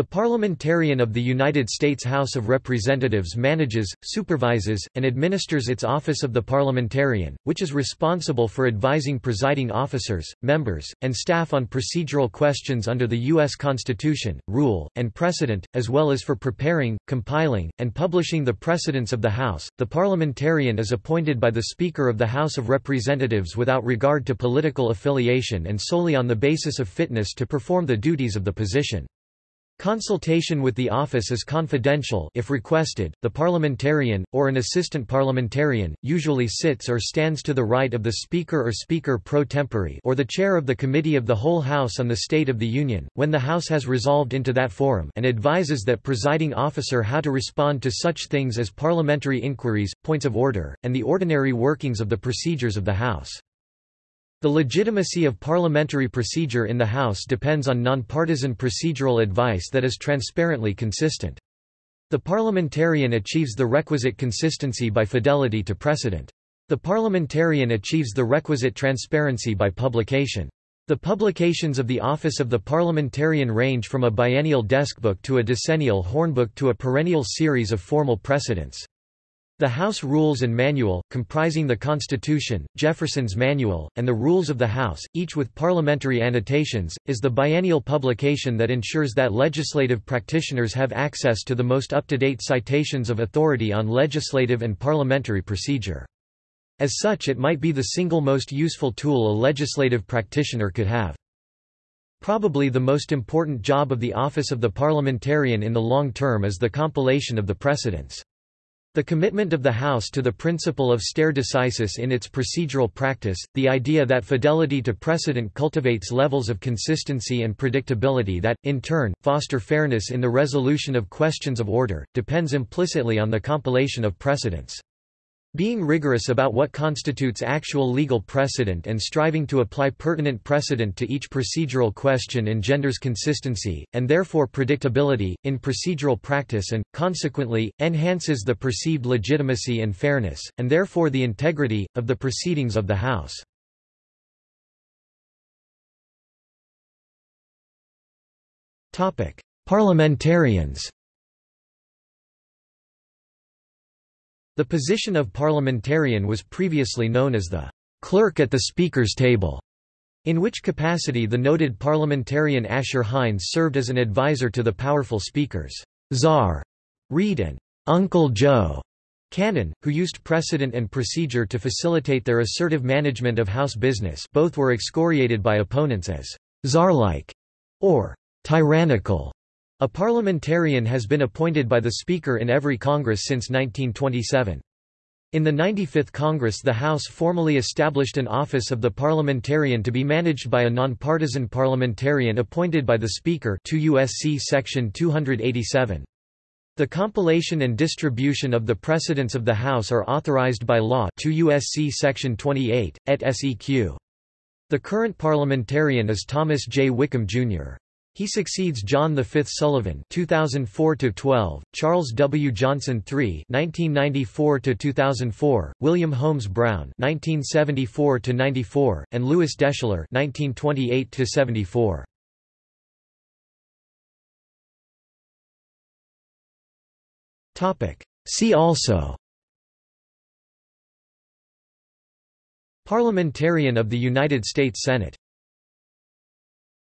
The Parliamentarian of the United States House of Representatives manages, supervises, and administers its office of the parliamentarian, which is responsible for advising presiding officers, members, and staff on procedural questions under the U.S. Constitution, rule, and precedent, as well as for preparing, compiling, and publishing the precedents of the House. The parliamentarian is appointed by the Speaker of the House of Representatives without regard to political affiliation and solely on the basis of fitness to perform the duties of the position. Consultation with the office is confidential if requested. The parliamentarian, or an assistant parliamentarian, usually sits or stands to the right of the Speaker or Speaker pro tempore or the chair of the Committee of the Whole House on the State of the Union, when the House has resolved into that forum and advises that presiding officer how to respond to such things as parliamentary inquiries, points of order, and the ordinary workings of the procedures of the House. The legitimacy of parliamentary procedure in the House depends on nonpartisan procedural advice that is transparently consistent. The parliamentarian achieves the requisite consistency by fidelity to precedent. The parliamentarian achieves the requisite transparency by publication. The publications of the office of the parliamentarian range from a biennial deskbook to a decennial hornbook to a perennial series of formal precedents. The House Rules and Manual, comprising the Constitution, Jefferson's Manual, and the Rules of the House, each with parliamentary annotations, is the biennial publication that ensures that legislative practitioners have access to the most up-to-date citations of authority on legislative and parliamentary procedure. As such it might be the single most useful tool a legislative practitioner could have. Probably the most important job of the office of the parliamentarian in the long term is the compilation of the precedents. The commitment of the House to the principle of stare decisis in its procedural practice, the idea that fidelity to precedent cultivates levels of consistency and predictability that, in turn, foster fairness in the resolution of questions of order, depends implicitly on the compilation of precedents. Being rigorous about what constitutes actual legal precedent and striving to apply pertinent precedent to each procedural question engenders consistency, and therefore predictability, in procedural practice and, consequently, enhances the perceived legitimacy and fairness, and therefore the integrity, of the proceedings of the House. Parliamentarians The position of parliamentarian was previously known as the clerk at the Speaker's table, in which capacity the noted parliamentarian Asher Hinds served as an advisor to the powerful speakers Czar Reed and Uncle Joe Cannon, who used precedent and procedure to facilitate their assertive management of House business both were excoriated by opponents as czar-like or tyrannical. A parliamentarian has been appointed by the Speaker in every Congress since 1927. In the 95th Congress the House formally established an office of the parliamentarian to be managed by a nonpartisan parliamentarian appointed by the Speaker 2 USC section 287. The compilation and distribution of the precedents of the House are authorized by law 2 USC section 28, et seq. The current parliamentarian is Thomas J. Wickham, Jr. He succeeds John V. Sullivan (2004–12), Charles W. Johnson III (1994–2004), William Holmes Brown (1974–94), and Louis Deschler (1928–74). Topic. See also. Parliamentarian of the United States Senate